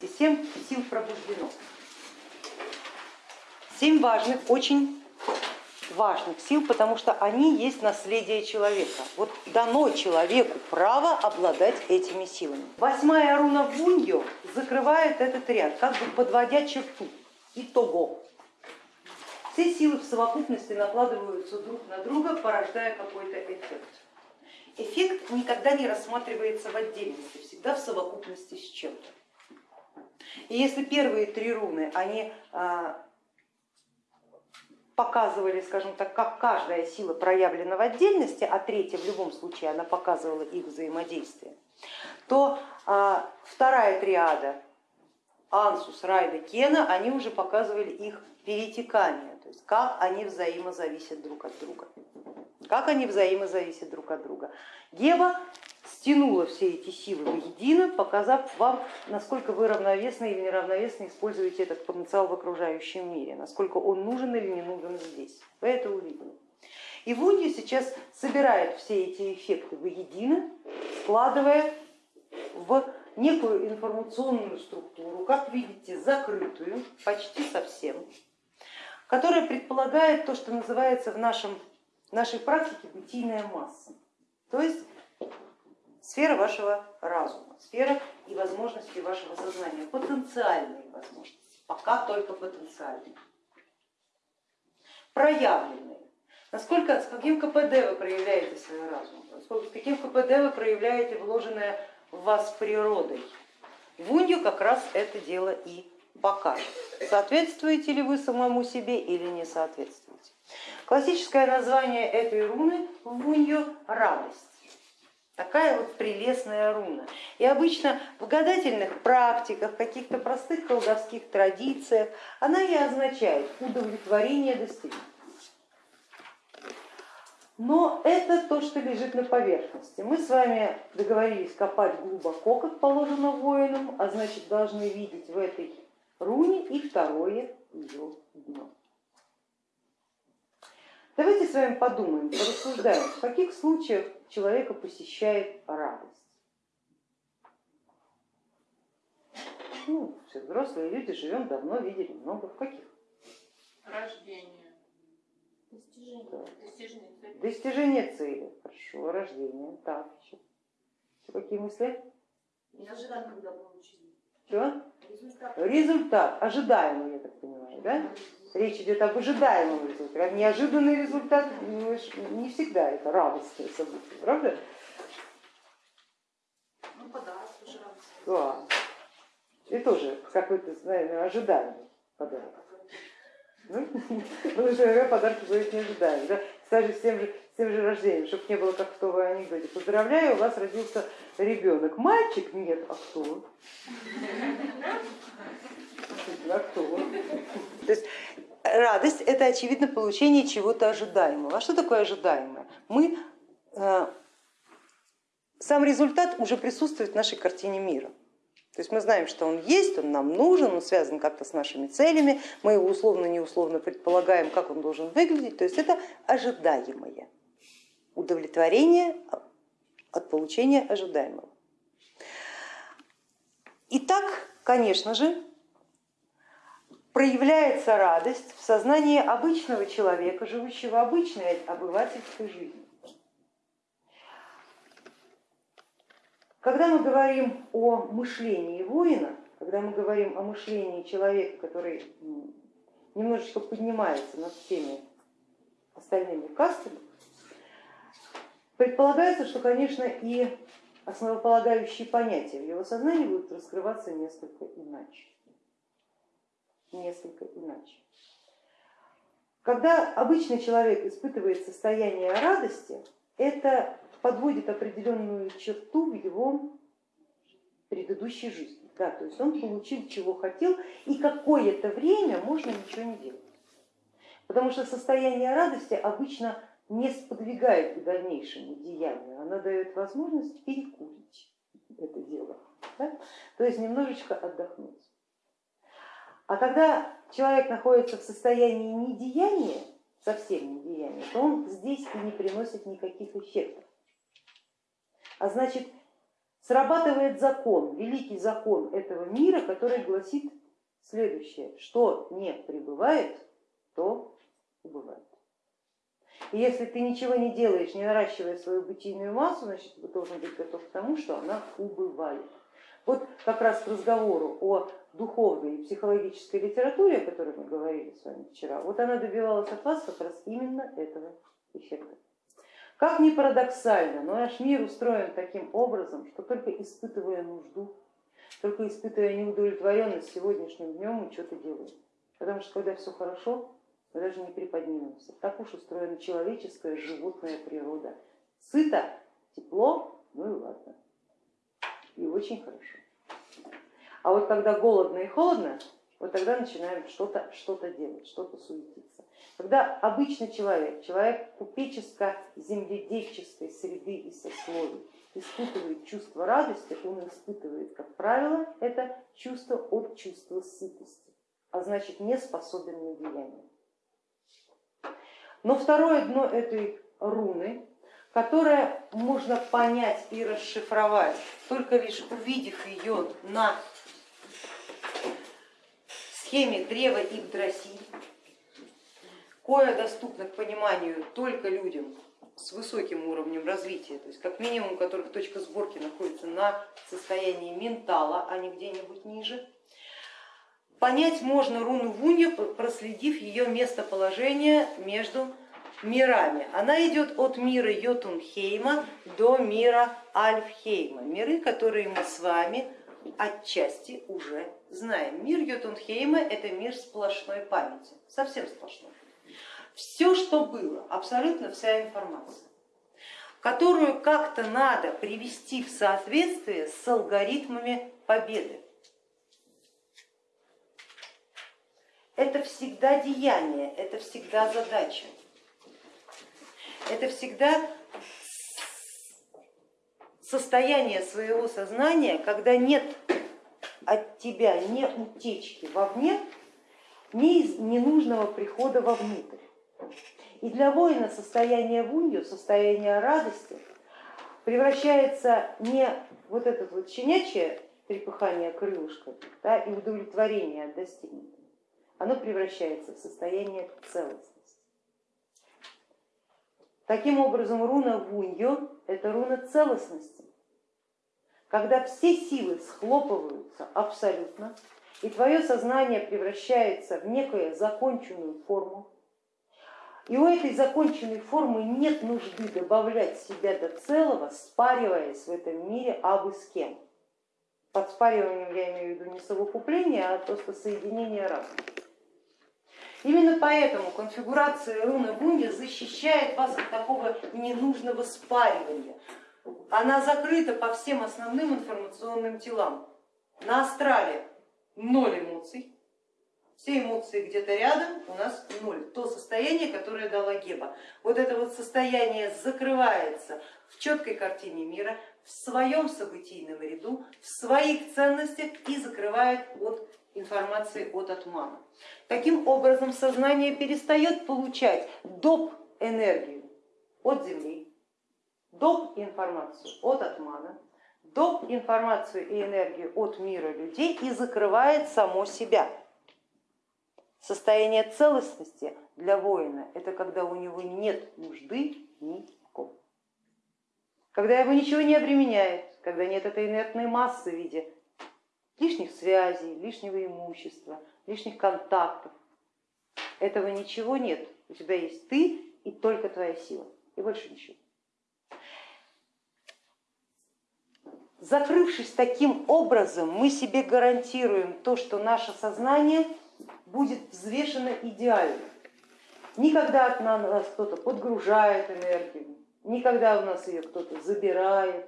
Семь сил пробуждено. Семь важных, очень важных сил, потому что они есть наследие человека. Вот дано человеку право обладать этими силами. Восьмая руна Вуньо закрывает этот ряд, как бы подводя черту. Итого. Все силы в совокупности накладываются друг на друга, порождая какой-то эффект. Эффект никогда не рассматривается в отдельности, всегда в совокупности с чем-то. И если первые три руны, они а, показывали, скажем так, как каждая сила проявлена в отдельности, а третья в любом случае она показывала их взаимодействие, то а, вторая триада Ансус, Райда, Кена, они уже показывали их перетекание, то есть как они взаимозависят друг от друга. Как они взаимозависят друг от друга. Геба стянула все эти силы воедино, показав вам, насколько вы равновесно или неравновесно используете этот потенциал в окружающем мире, насколько он нужен или не нужен здесь. Вы это увидели. И Вунья сейчас собирает все эти эффекты воедино, складывая в некую информационную структуру, как видите, закрытую почти совсем, которая предполагает то, что называется в нашем, нашей практике бытийная масса. То есть сфера вашего разума, сфера и возможности вашего сознания, потенциальные возможности, пока только потенциальные, проявленные. Насколько, с каким КПД вы проявляете свой разум, с каким КПД вы проявляете вложенное в вас природой. Вунью как раз это дело и покажет. Соответствуете ли вы самому себе или не соответствуете. Классическое название этой руны Вунью радость. Такая вот прелестная руна. И обычно в гадательных практиках, каких-то простых колдовских традициях она и означает удовлетворение достижения. Но это то, что лежит на поверхности. Мы с вами договорились копать глубоко, как положено воинам, а значит должны видеть в этой руне и второе ее дно. Давайте с вами подумаем, порассуждаем, в каких случаях человека посещает радость. Ну, все взрослые люди, живем давно, видели много. В каких? Рождение. Достижение. Да. Достижение цели. Достижение цели. Хорошо, рождение. Так, еще. еще какие мысли? Неожиданно, когда получили. Что? Результат. Результат, ожидаемый, я так понимаю, да? Речь идет об ожидаемом результате. Неожиданный результат ну, не всегда это радостное событие, правда? Ну, подарок тоже радостный. Да. И тоже какой-то, наверное, ожидаемый подарок. Ну, потому что подарки бывают неожидаемые. Да? Кстати, с тем, же, с тем же рождением, чтобы не было как в том анекдоте. Поздравляю, у вас родился ребенок. Мальчик? Нет, а кто? А кто? То есть радость это очевидно получение чего-то ожидаемого. А что такое ожидаемое? Мы, э, сам результат уже присутствует в нашей картине мира. То есть мы знаем, что он есть, он нам нужен, он связан как-то с нашими целями, мы его условно-неусловно предполагаем, как он должен выглядеть. То есть это ожидаемое удовлетворение от получения ожидаемого. Итак, конечно же, проявляется радость в сознании обычного человека, живущего обычной обывательской жизнью. Когда мы говорим о мышлении воина, когда мы говорим о мышлении человека, который немножечко поднимается над всеми остальными кастами, предполагается, что, конечно, и основополагающие понятия в его сознании будут раскрываться несколько иначе несколько иначе. Когда обычный человек испытывает состояние радости, это подводит определенную черту в его предыдущей жизни. Да, то есть он получил, чего хотел, и какое-то время можно ничего не делать. Потому что состояние радости обычно не сподвигает к дальнейшему деянию, она дает возможность перекурить это дело, да? то есть немножечко отдохнуть. А когда человек находится в состоянии недеяния, совсем недеяния, то он здесь и не приносит никаких эффектов. А значит, срабатывает закон, великий закон этого мира, который гласит следующее, что не пребывает, то убывает. И если ты ничего не делаешь, не наращивая свою бытийную массу, значит ты должен быть готов к тому, что она убывает. Вот как раз к разговору о духовной и психологической литературе, о которой мы говорили с вами вчера, вот она добивалась от вас как раз именно этого эффекта. Как ни парадоксально, но наш мир устроен таким образом, что только испытывая нужду, только испытывая неудовлетворенность сегодняшним днем, мы что-то делаем. Потому что когда все хорошо, мы даже не приподнимемся. Так уж устроена человеческая животная природа. Сыто, тепло, ну и ладно и очень хорошо. А вот когда голодно и холодно, вот тогда начинаем что-то что, -то, делать, что-то суетиться. Когда обычный человек, человек купеческо-земледельческой среды и сословий испытывает чувство радости, он испытывает, как правило, это чувство от чувства сытости, а значит не способен на деяние. Но второе дно этой руны которое можно понять и расшифровать, только лишь увидев ее на схеме древа Игдрасиль, кое доступно к пониманию только людям с высоким уровнем развития, то есть как минимум у которых точка сборки находится на состоянии ментала, а не где-нибудь ниже. Понять можно руну Вунью, проследив ее местоположение между мирами. Она идет от мира Йотунхейма до мира Альфхейма, миры, которые мы с вами отчасти уже знаем. Мир Йотунхейма это мир сплошной памяти, совсем сплошной. Все, что было, абсолютно вся информация, которую как-то надо привести в соответствие с алгоритмами победы. Это всегда деяние, это всегда задача это всегда состояние своего сознания, когда нет от тебя ни утечки вовне, ни ненужного прихода вовнутрь. И для воина состояние вунью, состояние радости превращается не вот это вот щенячье трепыхание крылышка да, и удовлетворение от достигнутого, оно превращается в состояние целостности. Таким образом, руна Вуньо это руна целостности, когда все силы схлопываются абсолютно, и твое сознание превращается в некую законченную форму, и у этой законченной формы нет нужды добавлять себя до целого, спариваясь в этом мире абы с кем. Под спариванием я имею в виду не совокупление, а просто соединение разума. Именно поэтому конфигурация руны Бунги защищает вас от такого ненужного спаривания. Она закрыта по всем основным информационным телам. На астрале ноль эмоций, все эмоции где-то рядом, у нас ноль. То состояние, которое дала Геба. Вот это вот состояние закрывается в четкой картине мира, в своем событийном ряду, в своих ценностях и закрывает от информации от атмана. Таким образом сознание перестает получать доп. энергию от Земли, доп. информацию от атмана, доп. информацию и энергию от мира людей и закрывает само себя. Состояние целостности для воина это когда у него нет нужды ни в ком. Когда его ничего не обременяет, когда нет этой инертной массы в виде лишних связей, лишнего имущества, лишних контактов. Этого ничего нет. У тебя есть ты и только твоя сила, и больше ничего. Закрывшись таким образом, мы себе гарантируем то, что наше сознание будет взвешено идеально. Никогда от нас кто-то подгружает энергию, никогда у нас ее кто-то забирает,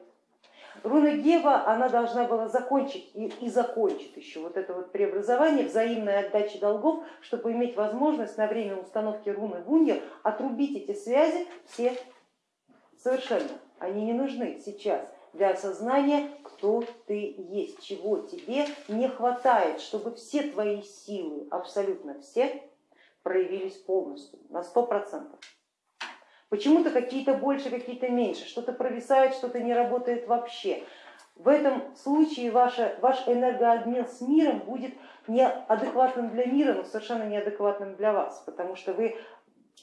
Руна Гева, она должна была закончить и, и закончит еще вот это вот преобразование, взаимной отдачи долгов, чтобы иметь возможность на время установки руны Вунья отрубить эти связи все совершенно. Они не нужны сейчас для осознания, кто ты есть, чего тебе не хватает, чтобы все твои силы, абсолютно все, проявились полностью, на сто процентов. Почему-то какие-то больше, какие-то меньше, что-то провисает, что-то не работает вообще. в этом случае ваша, ваш энергообмен с миром будет неадекватным для мира, но совершенно неадекватным для вас, потому что вы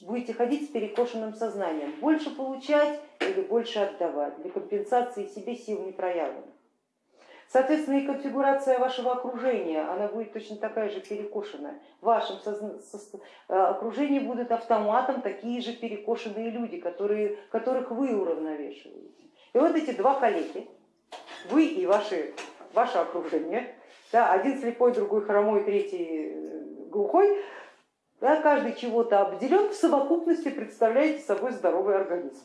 будете ходить с перекошенным сознанием, больше получать или больше отдавать, для компенсации себе сил не проявленных. Соответственно, и конфигурация вашего окружения, она будет точно такая же перекошенная. В вашем э, окружении будут автоматом такие же перекошенные люди, которые, которых вы уравновешиваете. И вот эти два коллеги, вы и ваши, ваше окружение, да, один слепой, другой хромой, третий э, глухой, да, каждый чего-то обделен, в совокупности представляете собой здоровый организм.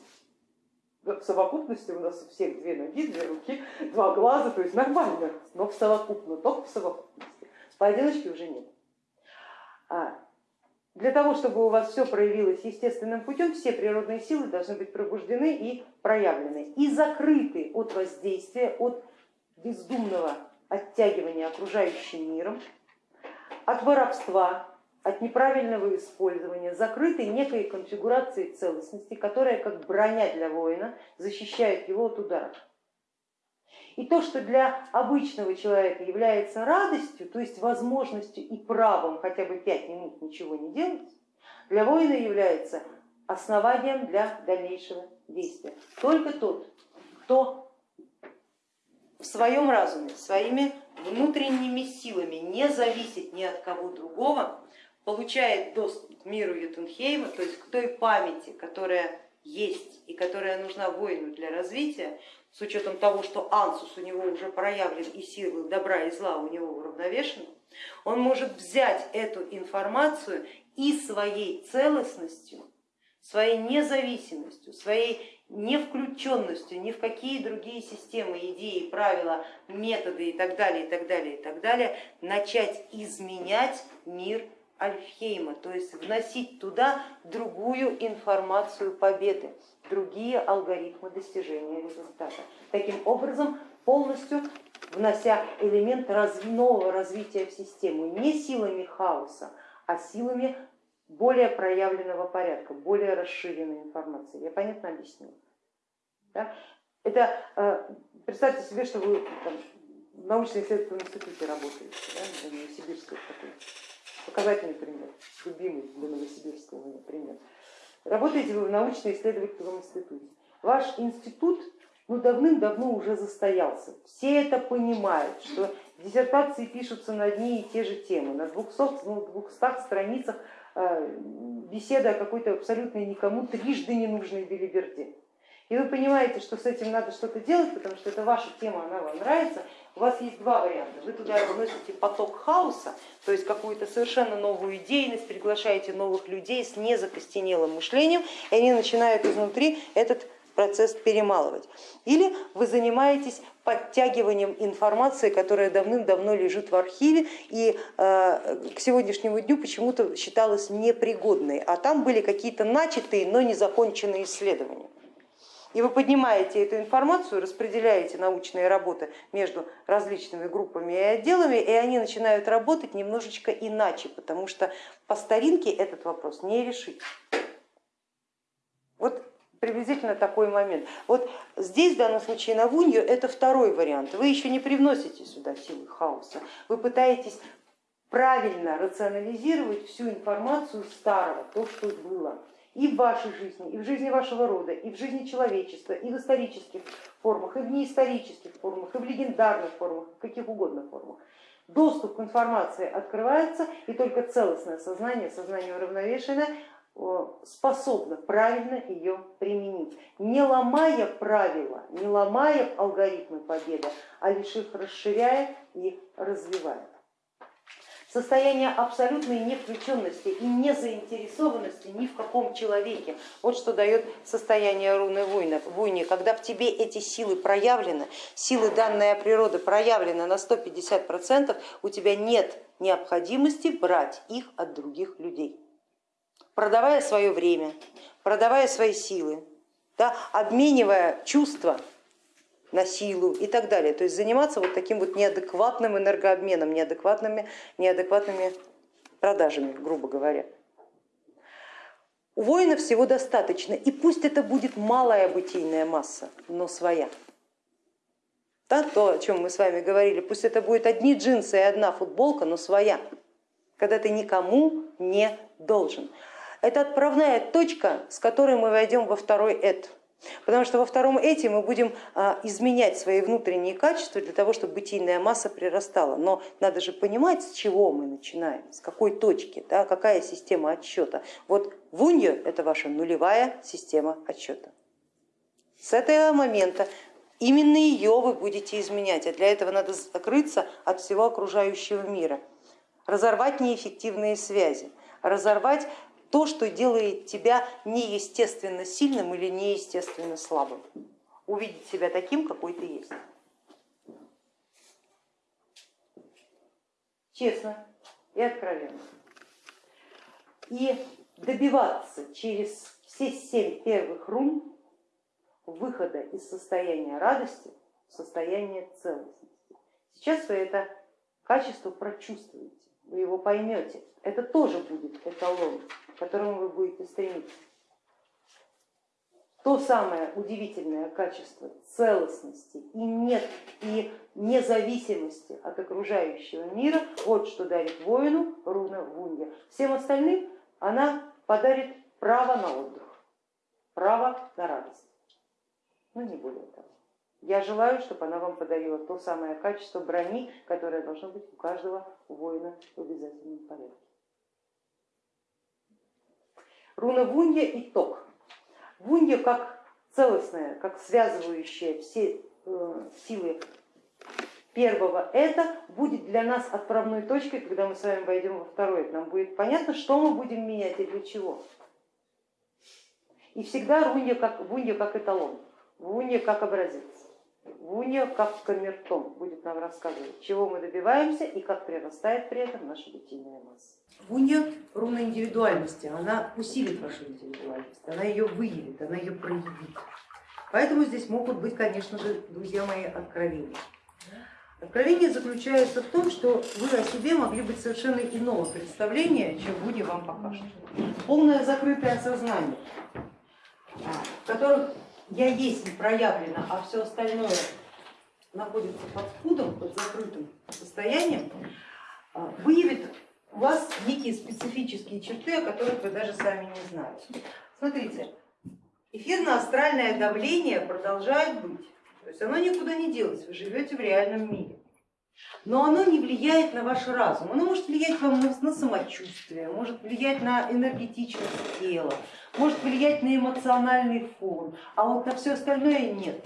В совокупности у нас у всех две ноги, две руки, два глаза, то есть нормально, но в совокупно, только в совокупности. Поодиночке уже нет. А для того, чтобы у вас все проявилось естественным путем, все природные силы должны быть пробуждены и проявлены, и закрыты от воздействия, от бездумного оттягивания окружающим миром, от воровства, от неправильного использования, закрытой некой конфигурации целостности, которая как броня для воина защищает его от ударов. И то, что для обычного человека является радостью, то есть возможностью и правом хотя бы пять минут ничего не делать, для воина является основанием для дальнейшего действия. Только тот, кто в своем разуме, своими внутренними силами не зависит ни от кого другого, получает доступ к миру Ютунхейма, то есть к той памяти, которая есть и которая нужна воину для развития, с учетом того, что ансус у него уже проявлен и силы добра и зла у него уравновешены, он может взять эту информацию и своей целостностью, своей независимостью, своей не включенностью ни в какие другие системы, идеи, правила, методы и так далее, и так далее, и так далее, начать изменять мир Альфхейма, то есть вносить туда другую информацию победы, другие алгоритмы достижения результата. Таким образом, полностью внося элемент нового развития в систему не силами хаоса, а силами более проявленного порядка, более расширенной информации. Я понятно объяснила? Да? Это э, представьте себе, что вы там, в научно-исследовательском институте работаете, да, в Новосибирской такой показательный пример, любимый для Новосибирского, например. Работаете вы в научно-исследовательском институте. Ваш институт ну, давным-давно уже застоялся. Все это понимают, что диссертации пишутся на одни и те же темы. На 200, ну, 200 страницах э, беседа о какой-то абсолютно никому трижды ненужной белиберде. И вы понимаете, что с этим надо что-то делать, потому что это ваша тема, она вам нравится, у вас есть два варианта. Вы туда вносите поток хаоса, то есть какую-то совершенно новую идейность, приглашаете новых людей с незакостенелым мышлением, и они начинают изнутри этот процесс перемалывать. Или вы занимаетесь подтягиванием информации, которая давным-давно лежит в архиве и э, к сегодняшнему дню почему-то считалась непригодной, а там были какие-то начатые, но не законченные исследования. И вы поднимаете эту информацию, распределяете научные работы между различными группами и отделами, и они начинают работать немножечко иначе, потому что по старинке этот вопрос не решить. Вот приблизительно такой момент. Вот здесь в данном случае на Вунью это второй вариант. Вы еще не привносите сюда силы хаоса, вы пытаетесь правильно рационализировать всю информацию старого, то, что было и в вашей жизни, и в жизни вашего рода, и в жизни человечества, и в исторических формах, и в неисторических формах, и в легендарных формах, в каких угодно формах. Доступ к информации открывается, и только целостное сознание, сознание уравновешенное, способно правильно ее применить, не ломая правила, не ломая алгоритмы победы, а лишь их расширяя и развивая состояние абсолютной невключенности и незаинтересованности ни в каком человеке. Вот что дает состояние руны войны, когда в тебе эти силы проявлены, силы данная природы проявлены на 150%, у тебя нет необходимости брать их от других людей. Продавая свое время, продавая свои силы, да, обменивая чувства на силу и так далее. То есть заниматься вот таким вот неадекватным энергообменом, неадекватными, неадекватными продажами, грубо говоря. У воина всего достаточно, и пусть это будет малая бытийная масса, но своя. Да, то, о чем мы с вами говорили, пусть это будет одни джинсы и одна футболка, но своя, когда ты никому не должен. Это отправная точка, с которой мы войдем во второй эд. Потому что во втором эти мы будем а, изменять свои внутренние качества для того, чтобы бытийная масса прирастала. Но надо же понимать, с чего мы начинаем, с какой точки, да, какая система отсчета. Вот вунья это ваша нулевая система отсчета. С этого момента именно ее вы будете изменять, а для этого надо закрыться от всего окружающего мира, разорвать неэффективные связи, разорвать то, что делает тебя неестественно сильным или неестественно слабым. Увидеть себя таким, какой ты есть. Честно и откровенно. И добиваться через все семь первых рун выхода из состояния радости в состояние целостности. Сейчас вы это качество прочувствуете, вы его поймете. Это тоже будет эталон к которому вы будете стремиться. То самое удивительное качество целостности и нет и независимости от окружающего мира, вот что дарит воину руна Вунья. Всем остальным она подарит право на отдых, право на радость, но не более того. Я желаю, чтобы она вам подарила то самое качество брони, которое должно быть у каждого воина в обязательном порядке. Руна Вунья и Ток. Вунья как целостная, как связывающая все э, силы первого это будет для нас отправной точкой, когда мы с вами войдем во второй. Нам будет понятно, что мы будем менять и для чего. И всегда Рунья как, Вунья как эталон, Вунья как образец. Вуня как камертон будет нам рассказывать, чего мы добиваемся и как прирастает при этом наша бытийная масса. Вуня руна индивидуальности, она усилит вашу индивидуальность, она ее выявит, она ее проявит. Поэтому здесь могут быть, конечно же, друзья мои, откровения. Откровение заключается в том, что вы о себе могли быть совершенно иного представления, чем Вуня вам покажет. Полное закрытое сознание, в котором я есть проявлена, а все остальное находится под спудом, под закрытым состоянием, а, выявит у вас некие специфические черты, о которых вы даже сами не знаете. Смотрите, эфирно-астральное давление продолжает быть, то есть оно никуда не делось, вы живете в реальном мире. Но оно не влияет на ваш разум, оно может влиять вам на самочувствие, может влиять на энергетичность тела, может влиять на эмоциональный фон, а вот на все остальное нет.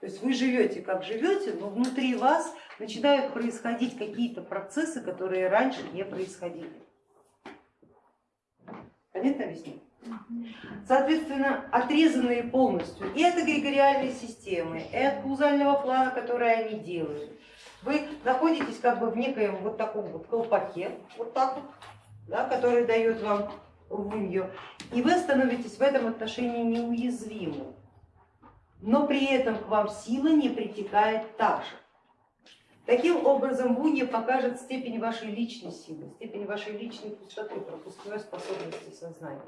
То есть вы живете как живете, но внутри вас начинают происходить какие-то процессы, которые раньше не происходили. Понятно объясню? Соответственно, отрезанные полностью и от эгрегориальной системы, и от каузального плана, который они делают, вы находитесь как бы в некоем вот таком вот колпаке, вот так вот, да, который дает вам вунью, и вы становитесь в этом отношении неуязвимы, но при этом к вам сила не притекает так же. Таким образом, Вунья покажет степень вашей личной силы, степень вашей личной пустоты, пропускной способности сознания.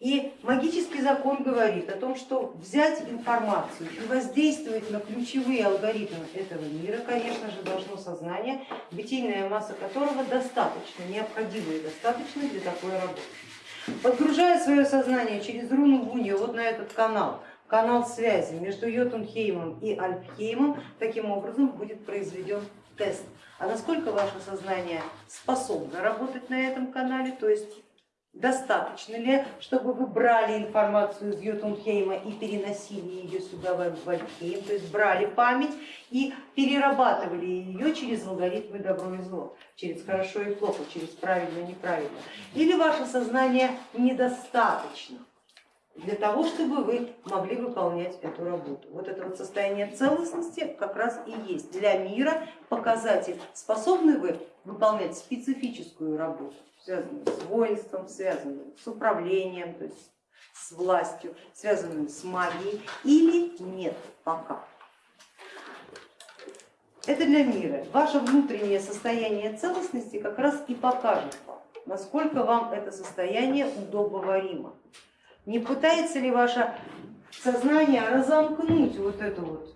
И магический закон говорит о том, что взять информацию и воздействовать на ключевые алгоритмы этого мира, конечно же, должно сознание, бытийная масса которого достаточно, необходима и достаточно для такой работы. Подгружая свое сознание через руну Вунью вот на этот канал, канал связи между Йотунхеймом и Альпхеймом, таким образом будет произведен тест. А насколько ваше сознание способно работать на этом канале, то есть Достаточно ли, чтобы вы брали информацию из Йотунхейма и переносили ее сюда в Вальхейм, то есть брали память и перерабатывали ее через алгоритмы добро и зло, через хорошо и плохо, через правильно и неправильно. Или ваше сознание недостаточно для того, чтобы вы могли выполнять эту работу. Вот это вот состояние целостности как раз и есть для мира показатель, способны вы выполнять специфическую работу связанную с воинством, связанную с управлением, то есть с властью, связанную с магией или нет пока. Это для мира. Ваше внутреннее состояние целостности как раз и покажет вам, насколько вам это состояние удобоваримо. Не пытается ли ваше сознание разомкнуть вот эту вот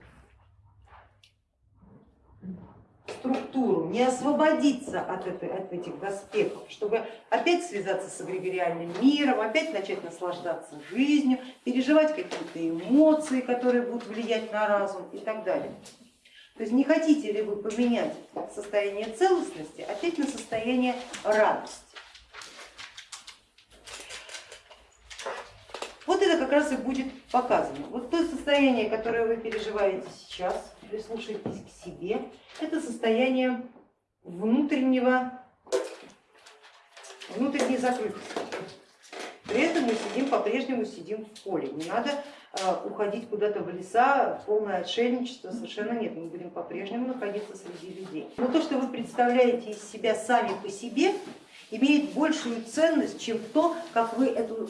структуру, не освободиться от, этой, от этих доспехов, чтобы опять связаться с эгрегориальным миром, опять начать наслаждаться жизнью, переживать какие-то эмоции, которые будут влиять на разум и так далее. То есть не хотите ли вы поменять состояние целостности опять на состояние радости? Вот это как раз и будет показано. Вот то состояние, которое вы переживаете сейчас, прислушайтесь к себе, это состояние внутреннего, внутренней закрытости. При этом мы сидим, по-прежнему сидим в поле. Не надо а, уходить куда-то в леса, полное отшельничество, совершенно нет, мы будем по-прежнему находиться среди людей. Но то, что вы представляете из себя сами по себе, имеет большую ценность, чем то, как вы эту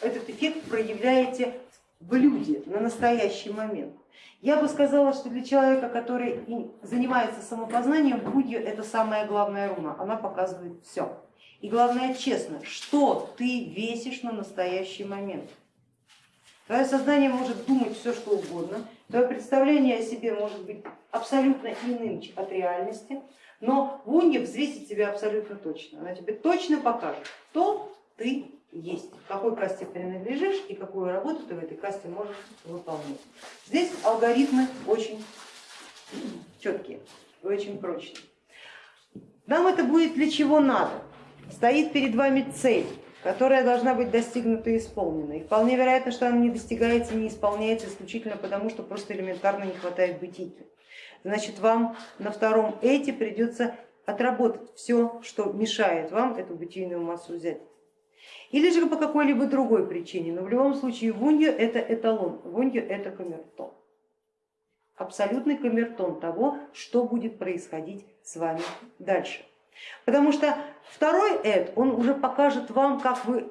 этот эффект проявляете в люди на настоящий момент. Я бы сказала, что для человека, который занимается самопознанием, будью это самая главная руна, она показывает все. И главное честно, что ты весишь на настоящий момент. Твое сознание может думать все, что угодно, твое представление о себе может быть абсолютно иным от реальности, но Вунья взвесит тебя абсолютно точно. Она тебе точно покажет, кто ты есть, к какой касте принадлежишь и какую работу ты в этой касте можешь выполнять. Здесь алгоритмы очень четкие очень прочные. Нам это будет для чего надо. Стоит перед вами цель, которая должна быть достигнута и исполнена. И вполне вероятно, что она не достигается, не исполняется исключительно потому, что просто элементарно не хватает бытийки. Значит, вам на втором эти придется отработать все, что мешает вам эту бытийную массу взять или же по какой-либо другой причине, но в любом случае вунья это эталон, вунья это камертон. Абсолютный камертон того, что будет происходить с вами дальше. Потому что второй эд, он уже покажет вам, как вы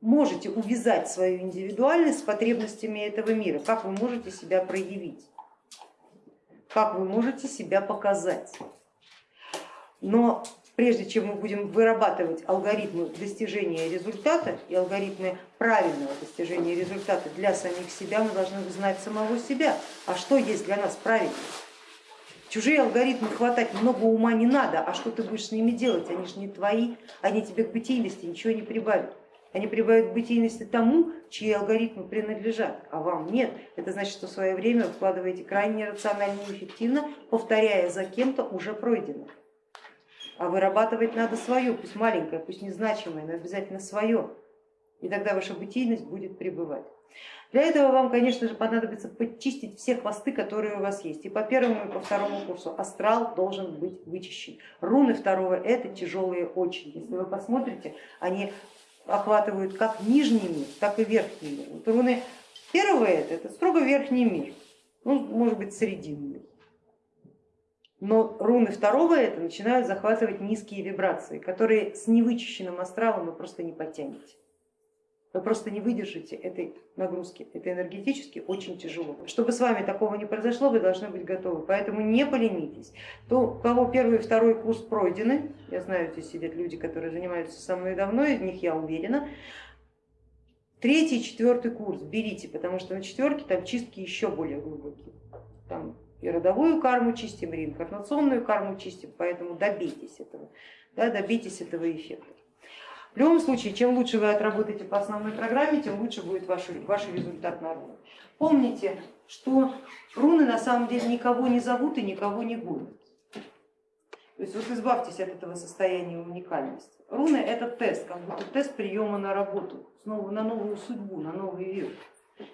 можете увязать свою индивидуальность с потребностями этого мира, как вы можете себя проявить, как вы можете себя показать. Но прежде чем мы будем вырабатывать алгоритмы достижения результата и алгоритмы правильного достижения результата для самих себя, мы должны узнать самого себя. А что есть для нас правильно? Чужие алгоритмы хватать много ума не надо, а что ты будешь с ними делать? Они же не твои, они тебе к бытийности ничего не прибавят. Они прибавят бытийности тому, чьи алгоритмы принадлежат, а вам нет. Это значит, что в свое время вкладываете крайне рационально и эффективно, повторяя за кем-то уже пройденное а вырабатывать надо свое, пусть маленькое, пусть незначимое, но обязательно свое, и тогда ваша бытийность будет пребывать. Для этого вам, конечно же, понадобится почистить все хвосты, которые у вас есть. И по первому, и по второму курсу астрал должен быть вычищен. Руны второго это тяжелые очень. Если вы посмотрите, они охватывают как нижний мир, так и верхний мир. Вот руны первого это, это строго верхний мир, ну, может быть, срединный но руны второго это начинают захватывать низкие вибрации, которые с невычищенным астралом вы просто не потянете. Вы просто не выдержите этой нагрузки, это энергетически очень тяжело. Чтобы с вами такого не произошло, вы должны быть готовы, поэтому не поленитесь. То, у кого первый и второй курс пройдены, я знаю, здесь сидят люди, которые занимаются со мной давно, из них я уверена, третий, четвертый курс берите, потому что на четверке там чистки еще более глубокие. Там и родовую карму чистим, и реинкарнационную карму чистим, поэтому добейтесь этого, да, добейтесь этого эффекта. В любом случае, чем лучше вы отработаете по основной программе, тем лучше будет ваш, ваш результат на руны. Помните, что руны на самом деле никого не зовут и никого не гонят. То есть вот избавьтесь от этого состояния уникальности. Руны это тест, как будто тест приема на работу, на новую судьбу, на новый век.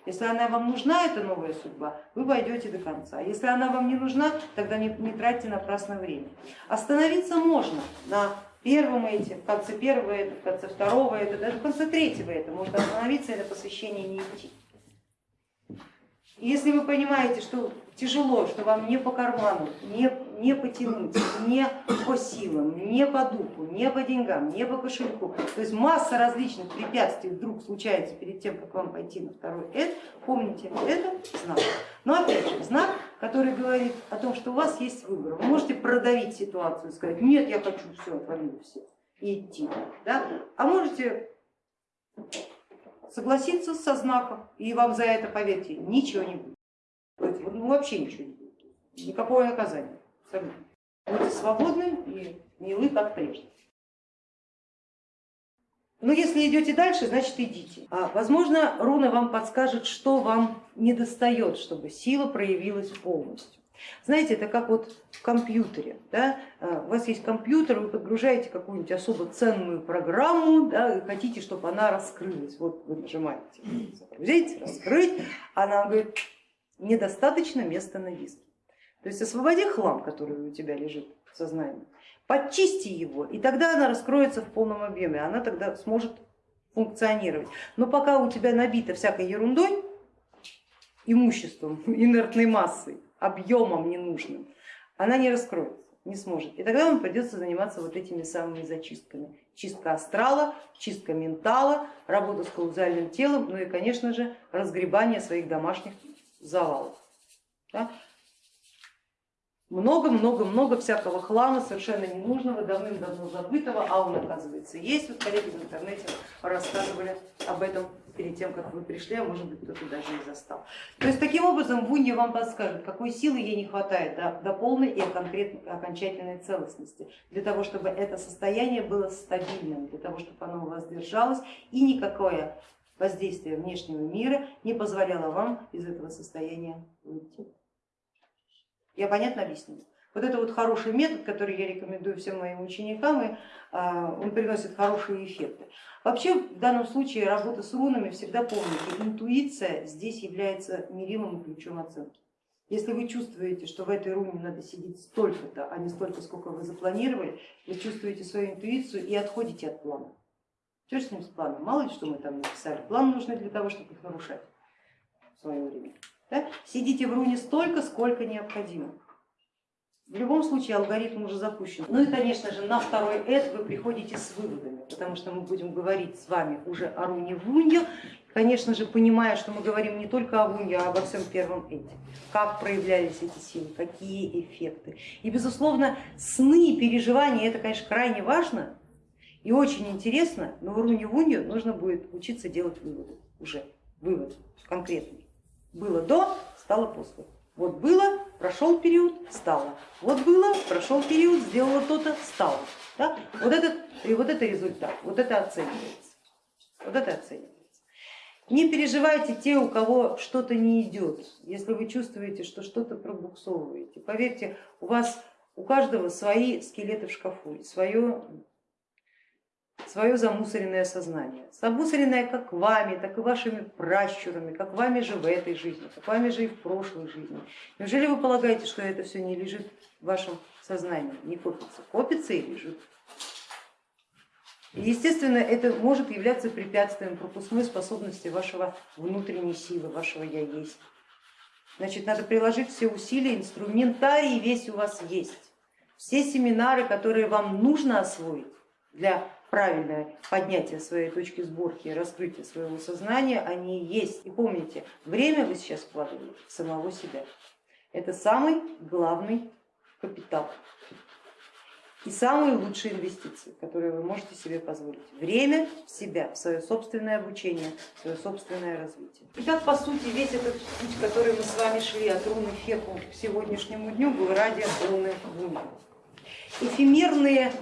Если она вам нужна, эта новая судьба, вы пойдете до конца. Если она вам не нужна, тогда не, не тратьте напрасно время. Остановиться можно на первом эти, в конце первого это, в конце второго это, даже в конце третьего это. Может остановиться это посвящение не идти. Если вы понимаете, что тяжело, что вам не по карману, не, не потянуть, не по силам, не по духу, не по деньгам, не по кошельку, то есть масса различных препятствий вдруг случается перед тем, как вам пойти на второй эд, помните, это знак. Но опять же, знак, который говорит о том, что у вас есть выбор. Вы можете продавить ситуацию и сказать, нет, я хочу все, отвалю все и идти. Да? А можете согласиться со знаком, и вам за это, поверьте, ничего не будет. Ну, вообще ничего не будет. Никакого наказания. Будьте свободны и милы, как прежде. Но если идете дальше, значит идите. А, возможно, руна вам подскажет, что вам не достает, чтобы сила проявилась полностью. Знаете, это как вот в компьютере. Да? А, у вас есть компьютер, вы подгружаете какую-нибудь особо ценную программу да, и хотите, чтобы она раскрылась. Вот вы нажимаете загрузить, раскрыть, она говорит, недостаточно места на диске. То есть освободи хлам, который у тебя лежит в сознании, подчисти его, и тогда она раскроется в полном объеме, она тогда сможет функционировать. Но пока у тебя набито всякой ерундой, имуществом, инертной массой, объемом ненужным, она не раскроется, не сможет. И тогда вам придется заниматься вот этими самыми зачистками. Чистка астрала, чистка ментала, работа с каузальным телом, ну и, конечно же, разгребание своих домашних завалов. Да? много-много-много всякого хлама совершенно ненужного, давным-давно забытого, а он оказывается есть. Вот коллеги в интернете рассказывали об этом перед тем, как вы пришли, а может быть кто-то даже и застал. То есть таким образом Вунья вам подскажет, какой силы ей не хватает до, до полной и окончательной целостности, для того, чтобы это состояние было стабильным, для того, чтобы оно у вас держалось и никакое воздействие внешнего мира не позволяло вам из этого состояния выйти. Я понятно объяснила? Вот это вот хороший метод, который я рекомендую всем моим ученикам, и а, он приносит хорошие эффекты. Вообще в данном случае работа с рунами всегда помните, интуиция здесь является мерилом ключом оценки. Если вы чувствуете, что в этой руне надо сидеть столько-то, а не столько, сколько вы запланировали, вы чувствуете свою интуицию и отходите от плана. Что с ним с планом? Мало ли что мы там написали. План нужен для того, чтобы их нарушать в свое время. Да? Сидите в руне столько, сколько необходимо. В любом случае алгоритм уже запущен. Ну и конечно же на второй эд вы приходите с выводами, потому что мы будем говорить с вами уже о руне Вунья, конечно же понимая, что мы говорим не только о Вунье, а обо всем первом эде. Как проявлялись эти силы, какие эффекты. И безусловно сны и переживания это конечно крайне важно и очень интересно, но в руне Вунья нужно будет учиться делать выводы уже, вывод конкретный. Было до, стало после. Вот было, прошел период, стало. Вот было, прошел период, сделала то-то, стало. Да? Вот, этот, и вот это результат, вот это оценивается. Вот это оценивается. Не переживайте те, у кого что-то не идет, если вы чувствуете, что что-то пробуксовываете. Поверьте, у вас у каждого свои скелеты в шкафу, свое свое замусоренное сознание. Замусоренное как вами, так и вашими пращурами, как вами же в этой жизни, как вами же и в прошлой жизни. Неужели вы полагаете, что это все не лежит в вашем сознании, не копится? Копится и лежит. естественно, это может являться препятствием пропускной способности вашего внутренней силы, вашего я есть. Значит, надо приложить все усилия, инструментарий весь у вас есть. Все семинары, которые вам нужно освоить для правильное поднятие своей точки сборки и раскрытие своего сознания, они есть. И помните, время вы сейчас вкладываете в самого себя. Это самый главный капитал и самые лучшие инвестиции, которые вы можете себе позволить. Время в себя, в свое собственное обучение, в свое собственное развитие. Итак, по сути, весь этот путь, который мы с вами шли от руны Феку к сегодняшнему дню, был ради руны Луны. Эфемерные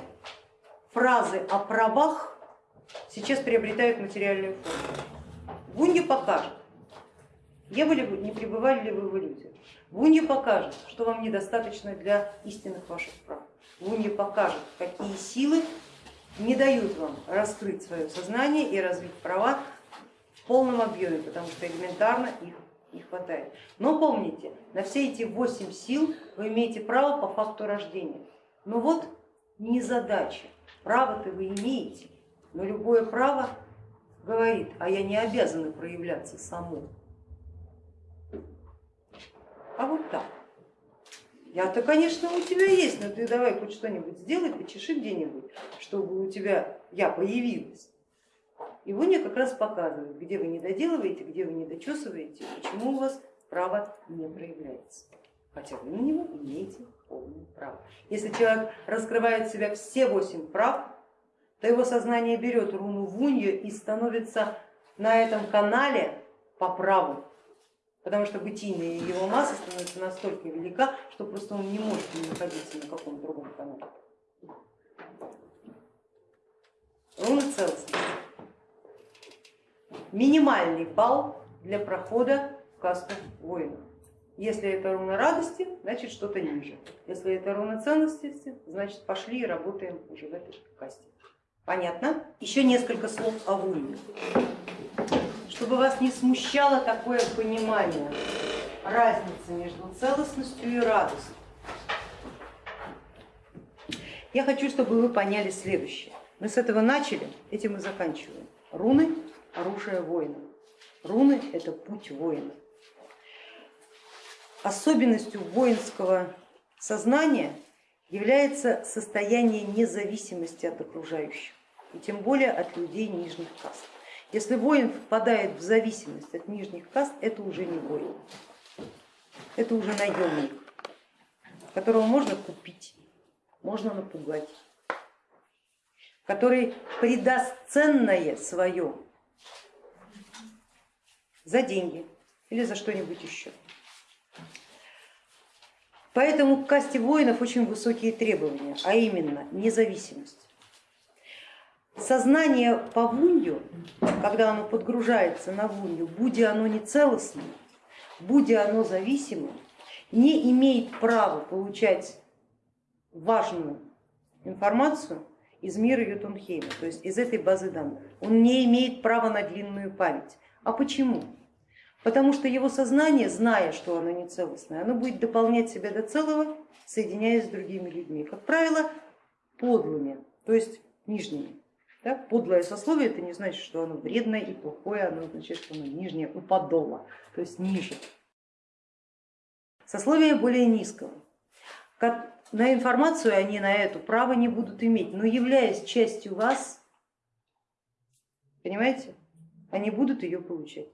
фразы о правах сейчас приобретают материальную форму. Гунья покажет, не, были, не пребывали ли вы в иллюзиях. Гунья покажет, что вам недостаточно для истинных ваших прав. Гунья покажет, какие силы не дают вам раскрыть свое сознание и развить права в полном объеме, потому что элементарно их не хватает. Но помните, на все эти восемь сил вы имеете право по факту рождения. Но вот не задача Право-то вы имеете, но любое право говорит, а я не обязана проявляться саму. А вот так. Я-то, конечно, у тебя есть, но ты давай хоть что-нибудь сделай, почеши где-нибудь, чтобы у тебя я появилась. И Воня как раз показывает, где вы не доделываете, где вы не дочесываете, почему у вас право не проявляется. Хотя вы на него имеете полное право. Если человек раскрывает в себя все восемь прав, то его сознание берет руну вунью и становится на этом канале по праву. потому что бытийная его масса становится настолько велика, что просто он не может не находиться на каком-то другом канале. Руна целостности. Минимальный балл для прохода в касту воина. Если это руна радости, значит что-то ниже. Если это руна ценности, значит пошли и работаем уже в этой касте. Понятно? Еще несколько слов о вуне. Чтобы вас не смущало такое понимание разницы между целостностью и радостью. Я хочу, чтобы вы поняли следующее. Мы с этого начали, этим и заканчиваем. Руны – оружие воина. Руны – это путь воина. Особенностью воинского сознания является состояние независимости от окружающих, и тем более от людей нижних каст. Если воин впадает в зависимость от нижних каст, это уже не воин, это уже наемник, которого можно купить, можно напугать, который придаст ценное свое за деньги или за что-нибудь еще. Поэтому к касте воинов очень высокие требования, а именно независимость. Сознание по вунью, когда оно подгружается на вунью, будь оно не целостным, будь оно зависимым, не имеет права получать важную информацию из мира Ютунхейма, то есть из этой базы данных. Он не имеет права на длинную память. А почему? Потому что его сознание, зная, что оно не целостное, оно будет дополнять себя до целого, соединяясь с другими людьми. Как правило, подлыми, то есть нижними. Да? Подлое сословие это не значит, что оно вредное и плохое, оно значит, что оно нижнее, у подола, то есть ниже. Сословие более низкого. На информацию они на эту право не будут иметь, но являясь частью вас, понимаете, они будут ее получать.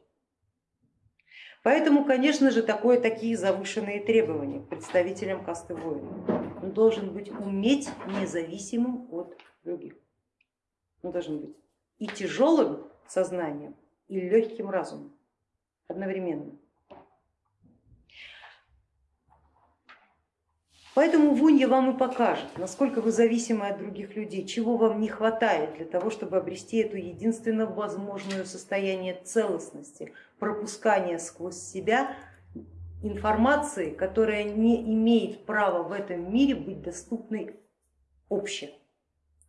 Поэтому, конечно же, такое, такие завышенные требования представителям касты воинов. Он должен быть уметь независимым от других. Он должен быть и тяжелым сознанием, и легким разумом одновременно. Поэтому Вунья вам и покажет, насколько вы зависимы от других людей, чего вам не хватает для того, чтобы обрести эту единственно возможную состояние целостности, пропускания сквозь себя информации, которая не имеет права в этом мире быть доступной обще,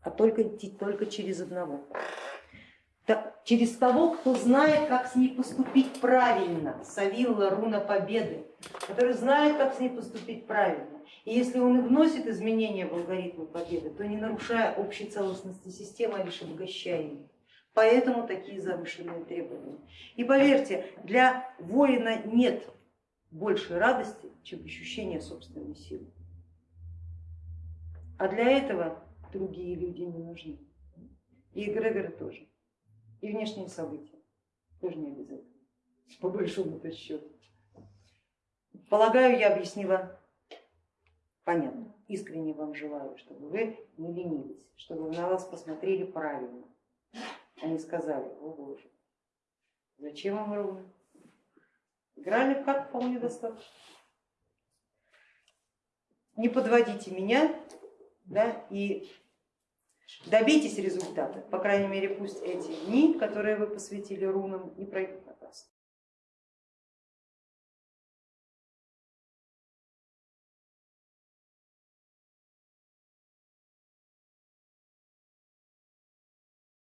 а только только через одного. Через того, кто знает, как с ней поступить правильно, Савилла, руна победы, который знает, как с ней поступить правильно. И если он и вносит изменения в алгоритмы победы, то не нарушая общей целостности системы, а лишь обогащая ее. Поэтому такие завышенные требования. И поверьте, для воина нет большей радости, чем ощущение собственной силы. А для этого другие люди не нужны. И эгрегоры тоже. И внешние события тоже не обязательно, по большому счету. Полагаю, я объяснила понятно. Искренне вам желаю, чтобы вы не ленились, чтобы на вас посмотрели правильно, не сказали, о боже, зачем вам ровно? Играли как вполне достаточно. Не подводите меня да, и добейтесь результата. По крайней мере, пусть эти дни, которые вы посвятили рунам, не пройдут напрасно.